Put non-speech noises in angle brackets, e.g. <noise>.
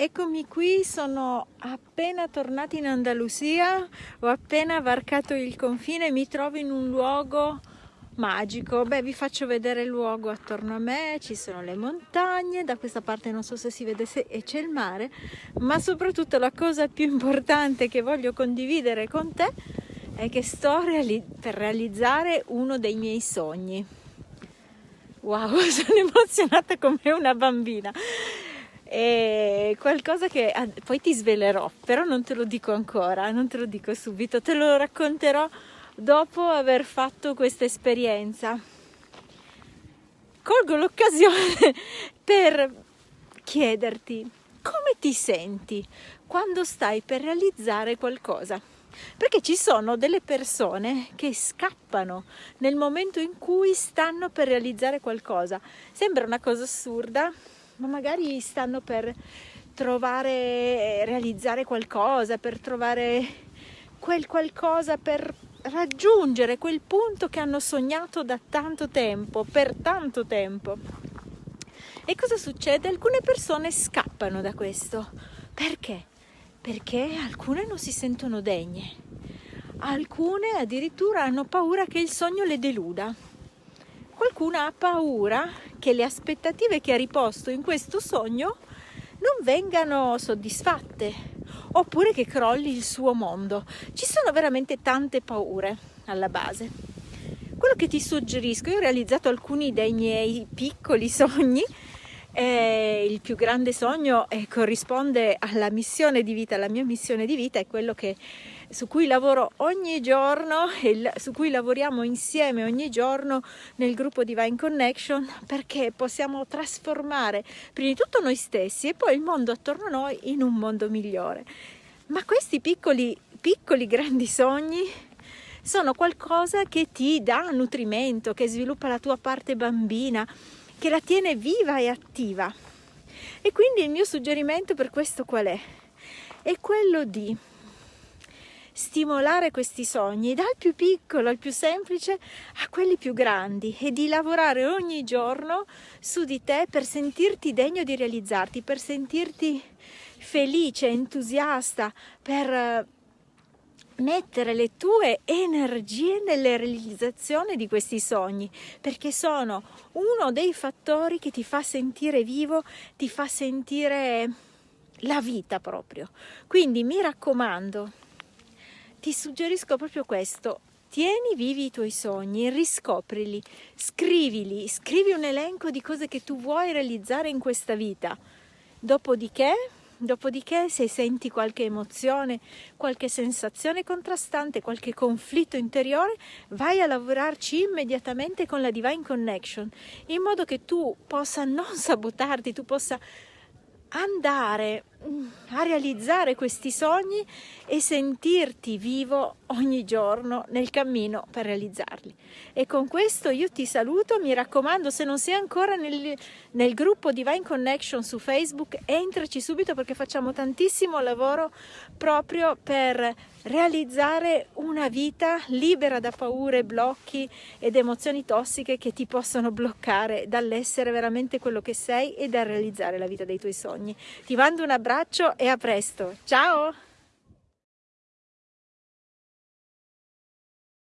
eccomi qui, sono appena tornata in Andalusia, ho appena varcato il confine e mi trovo in un luogo magico. Beh, vi faccio vedere il luogo attorno a me, ci sono le montagne, da questa parte non so se si vede se e c'è il mare, ma soprattutto la cosa più importante che voglio condividere con te è che sto reali- per realizzare uno dei miei sogni. Wow, <laughs> sono emozionata come una bambina è qualcosa che poi ti svelerò, però non te lo dico ancora, non te lo dico subito, te lo racconterò dopo aver fatto questa esperienza. Colgo l'occasione <laughs> per chiederti come ti senti quando stai per realizzare qualcosa. Perché ci sono delle persone che scappano nel momento in cui stanno per realizzare qualcosa. Sembra una cosa assurda, ma magari stanno per trovare, realizzare qualcosa, per trovare quel qualcosa, per raggiungere quel punto che hanno sognato da tanto tempo, per tanto tempo. E cosa succede? Alcune persone scappano da questo. Perché? Perché alcune non si sentono degne, alcune addirittura hanno paura che il sogno le deluda. Qualcuna ha paura che le aspettative che ha riposto in questo sogno non vengano soddisfatte oppure che crolli il suo mondo. Ci sono veramente tante paure alla base. Quello che ti suggerisco, io ho realizzato alcuni dei miei piccoli sogni, eh, il più grande sogno eh, corrisponde alla missione di vita, la mia missione di vita è quello che su cui lavoro ogni giorno e su cui lavoriamo insieme ogni giorno nel gruppo Divine Connection perché possiamo trasformare prima di tutto noi stessi e poi il mondo attorno a noi in un mondo migliore. Ma questi piccoli, piccoli grandi sogni sono qualcosa che ti dà nutrimento, che sviluppa la tua parte bambina, che la tiene viva e attiva. E quindi il mio suggerimento per questo qual è? È quello di stimolare questi sogni dal più piccolo al più semplice a quelli più grandi e di lavorare ogni giorno su di te per sentirti degno di realizzarti, per sentirti felice, entusiasta, per mettere le tue energie nelle realizzazione di questi sogni, perché sono uno dei fattori che ti fa sentire vivo, ti fa sentire la vita proprio. Quindi mi raccomando, ti suggerisco proprio questo. Tieni vivi i tuoi sogni, riscoprili, scrivili, scrivi un elenco di cose che tu vuoi realizzare in questa vita. Dopodiché, dopodiché se senti qualche emozione, qualche sensazione contrastante, qualche conflitto interiore, vai a lavorarci immediatamente con la Divine Connection, in modo che tu possa non <laughs> sabotarti, tu possa andare a realizzare questi sogni e sentirti vivo ogni giorno nel cammino per realizzarli. E con questo io ti saluto, mi raccomando, se non sei ancora nel, nel gruppo Divine Connection su Facebook, entraci subito perché facciamo tantissimo lavoro proprio per realizzare una vita libera da paure, blocchi ed emozioni tossiche che ti possono bloccare dall'essere veramente quello che sei e da realizzare la vita dei tuoi sogni. Ti mando un abbraccio e a presto. Ciao!